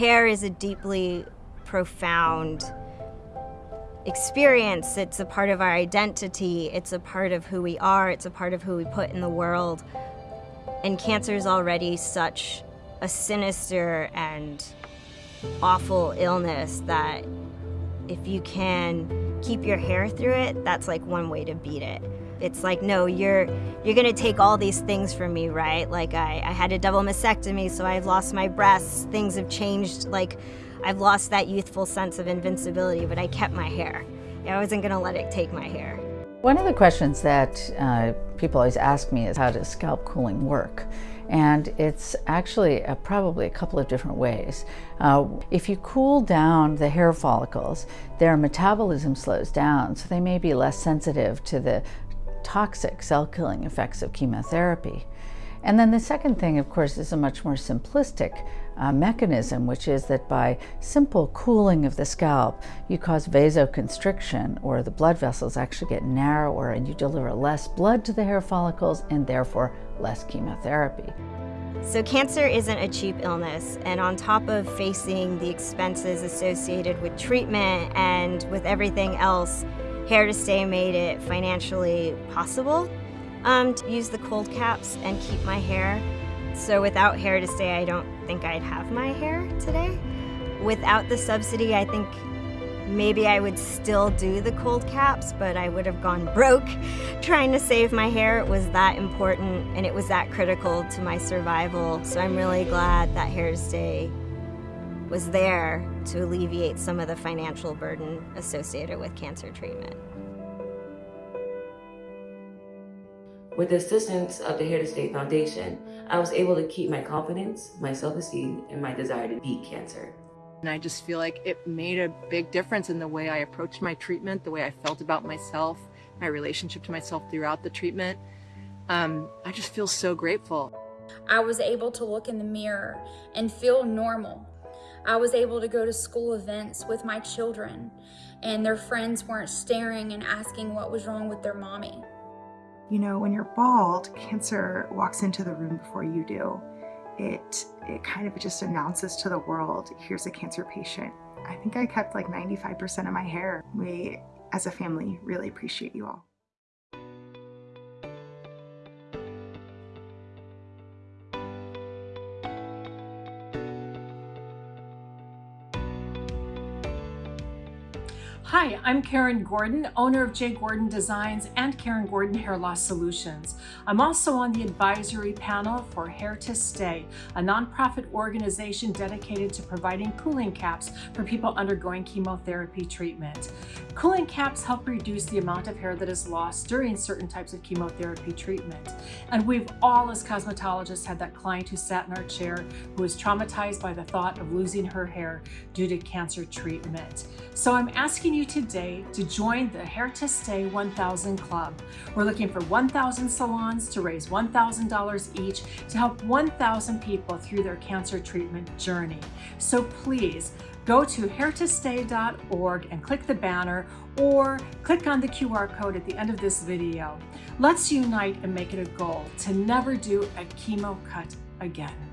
hair is a deeply profound experience. It's a part of our identity. It's a part of who we are. It's a part of who we put in the world. And cancer is already such a sinister and awful illness that if you can keep your hair through it, that's like one way to beat it. It's like, no, you're you're gonna take all these things from me, right? Like I, I had a double mastectomy, so I've lost my breasts, things have changed, like I've lost that youthful sense of invincibility, but I kept my hair. I wasn't gonna let it take my hair. One of the questions that uh, people always ask me is how does scalp cooling work? And it's actually probably a couple of different ways. Uh, if you cool down the hair follicles, their metabolism slows down, so they may be less sensitive to the toxic cell-killing effects of chemotherapy. And then the second thing, of course, is a much more simplistic uh, mechanism, which is that by simple cooling of the scalp, you cause vasoconstriction, or the blood vessels actually get narrower and you deliver less blood to the hair follicles and therefore less chemotherapy. So cancer isn't a cheap illness, and on top of facing the expenses associated with treatment and with everything else, Hair to Stay made it financially possible um, to use the cold caps and keep my hair. So without Hair to Stay, I don't think I'd have my hair today. Without the subsidy, I think maybe I would still do the cold caps, but I would have gone broke trying to save my hair. It was that important and it was that critical to my survival. So I'm really glad that Hair Stay was there to alleviate some of the financial burden associated with cancer treatment. With the assistance of the Hair to Stay Foundation, I was able to keep my confidence, my self-esteem, and my desire to beat cancer. And I just feel like it made a big difference in the way I approached my treatment, the way I felt about myself, my relationship to myself throughout the treatment. Um, I just feel so grateful. I was able to look in the mirror and feel normal. I was able to go to school events with my children and their friends weren't staring and asking what was wrong with their mommy. You know, when you're bald, cancer walks into the room before you do. It, it kind of just announces to the world, here's a cancer patient. I think I kept like 95% of my hair. We, as a family, really appreciate you all. Hi, I'm Karen Gordon, owner of J. Gordon Designs and Karen Gordon Hair Loss Solutions. I'm also on the advisory panel for Hair to Stay, a nonprofit organization dedicated to providing cooling caps for people undergoing chemotherapy treatment. Cooling caps help reduce the amount of hair that is lost during certain types of chemotherapy treatment. And we've all, as cosmetologists, had that client who sat in our chair who was traumatized by the thought of losing her hair due to cancer treatment. So I'm asking you you today to join the Hair to Stay 1000 Club. We're looking for 1,000 salons to raise $1,000 each to help 1,000 people through their cancer treatment journey. So please, go to hairtostay.org and click the banner or click on the QR code at the end of this video. Let's unite and make it a goal to never do a chemo cut again.